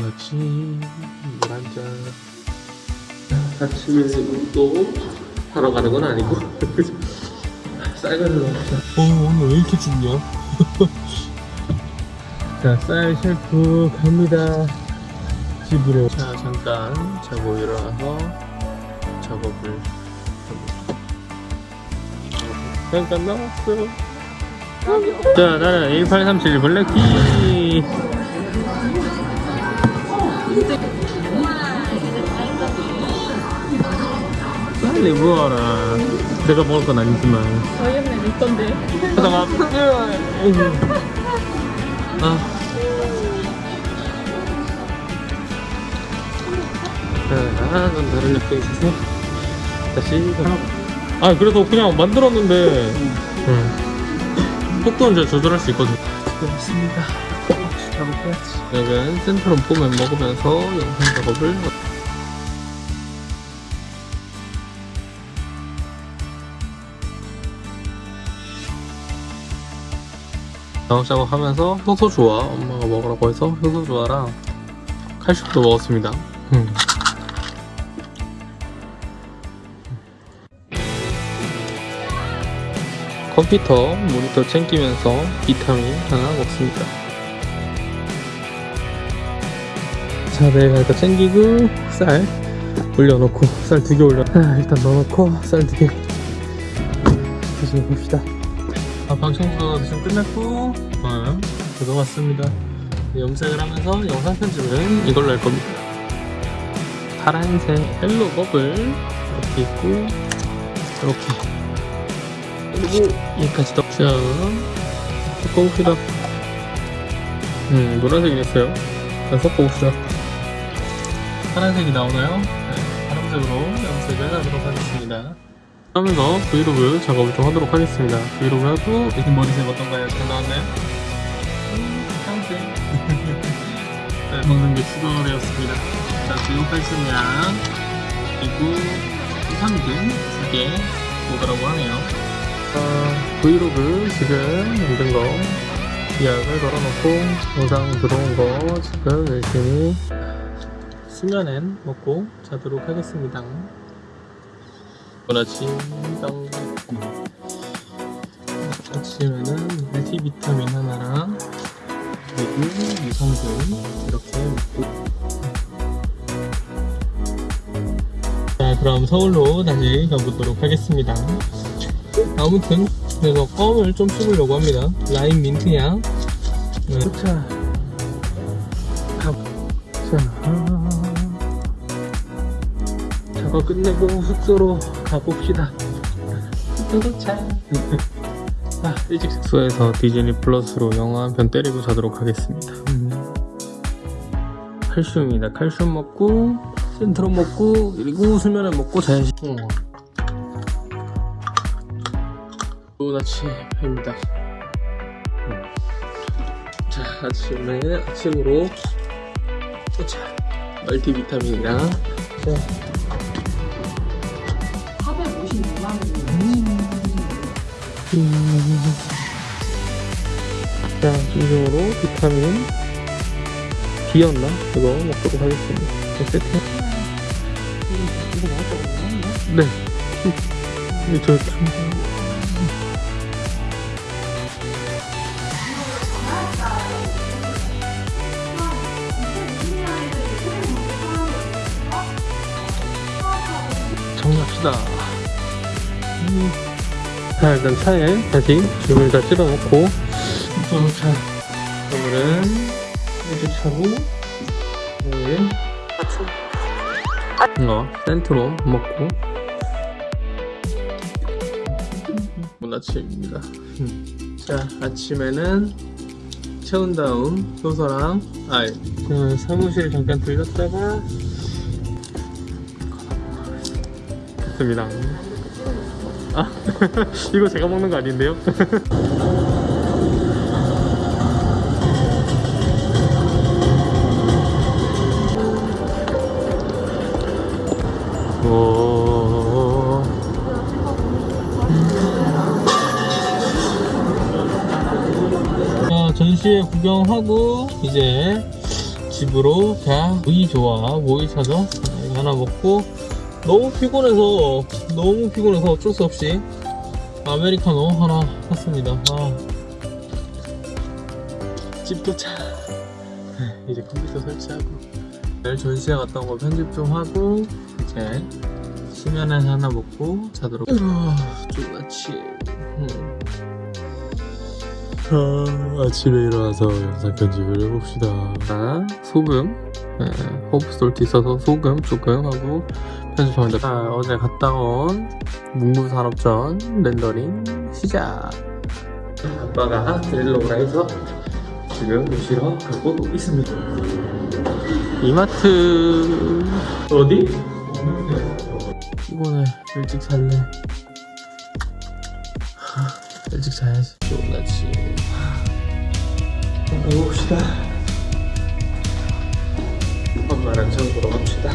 좋은 아침 물 한잔. 아침에 또 하러 가는 건 아니고. 쌀가루 넣자 어 오늘 왜 이렇게 춥냐? 자쌀 셰프 갑니다. 집으로. 자 잠깐. 자고 일어나서 작업을 합니다 잠깐 나왔어 자 나는 1837 블랙티 빨리 부어라. 내가 먹을 건 아니지만. 저희는 내 건데. 아. 자, 넌 다른 옆에 있어서 다시 아 그래서 그냥 만들었는데. 응. 속도는 제가 조절할 수 있거든. 수고했습니다 작업해야지. 여기는 센트럼 폼을 먹으면서 영상 작업을 작업 작업하면서 효소 좋아 엄마가 먹으라고 해서 효소 좋아랑 칼슘도 먹었습니다. 음. 컴퓨터 모니터 챙기면서 비타민 하나 먹습니다 자 내일 갈까 챙기고 쌀 올려놓고 쌀 두 개 올려 아, 일단 넣어놓고 쌀 두개 다시 봅시다 아, 방청소 지금 끝났고 어, 들어갔습니다 염색을 하면서 영상 편집은 이걸로 할 겁니다 파란색 헬로 버블 이렇게 있고 이렇게 그리고 여기까지 더. 자, 섞어봅시다. 음, 노란색이 됐어요. 자, 섞어봅시다. 파란색이 나오나요? 네, 파란색으로 염색을 하도록 하겠습니다. 하면서 브이로그 작업을 좀 하도록 하겠습니다. 브이로그 하고, 이렇게 머리색 어떤가요? 잘 나왔나요? 음, 파란색. 네, 먹는 게 추가되었습니다. 자, 지금 칼슘이랑, 그리고 3등 두개 오더라고 하네요. 아, 브이로그 지금 만든 거 예약을 걸어놓고 영상 들어온 거 지금 열심히 수면엔 먹고 자도록 하겠습니다. 빵 아침에는 멀티비타민 하나랑 그리고 유산균 이렇게 먹고 자 그럼 서울로 다시 가보도록 하겠습니다. 아무튼 그래서 껌을 좀 씹으려고 합니다 라임 민트향 네. 자, 자, 작업 끝내고 숙소로 가봅시다. 도착 아, 일찍 숙소에서 디즈니 플러스로 영화 한 편 때리고 자도록 하겠습니다. 음. 칼슘이다. 칼슘 먹고 센트럼 먹고 그리고 수면을 먹고 자야지. 어. 좋은 아침입니다. 자, 아침에 아침으로 자, 멀티비타민이랑 자, 자, 진정으로 비타민 D였나? 이거 먹도록 하겠습니다. 이거 먹었다고 네. 이거 저 참. 정리합시다. 음. 자, 일단 차에 다시 짐을 다 실어놓고, 자, 오늘은 이렇게 차고, 오늘, 어, 센트로 먹고, 아침입니다. 음. 자, 아침에는 채운 다음 효소랑 알. 자, 사무실 잠깐 들렸다가 습니다 아, 이거 제가 먹는 거 아닌데요? 전시회 구경하고 이제 집으로 자 보이 좋아. 보이 찾아 이거 하나 먹고 너무 피곤해서 너무 피곤해서 어쩔 수 없이 아메리카노 하나 샀습니다. 아. 집 도착. 이제 컴퓨터 설치하고. 내일 전시회 갔다 온 거 편집 좀 하고 이제 수면에서 하나 먹고 자도록. 으아, 좋아치 음. 아, 아침에 일어나서 영상 편집을 해봅시다. 자, 소금 네, 호프솔트 있어서 소금 조금 하고 편집합니다 자, 어제 갔다 온 문구산업전 렌더링 시작. 아빠가 데리러 해서 지금 모시러 가고 있습니다. 이마트. 어디? 피곤해 일찍 하, 일찍 자야지. 좋나지. 가봅시다 장 보러 갑시다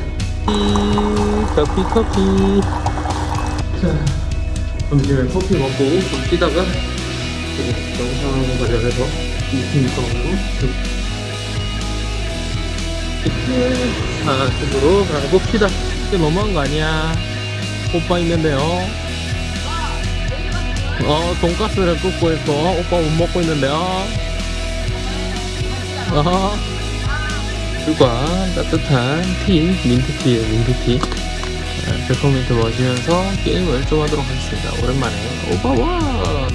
커피 커피 자 점심에 커피 먹고 좀 뛰다가 영상 관련해서 미팅 있어가지고 아, 집으로 가봅시다. 이게 너무한 거 아니야? 오빠 있는데요. 어, 돈가스를 굽고 있고, 오빠 못 먹고 있는데요. 어, 술과 따뜻한 티, 민트티예요, 민트티. 아, 페퍼민트 마시면서 게임을 좀 하도록 하겠습니다. 오랜만에. 오빠 와!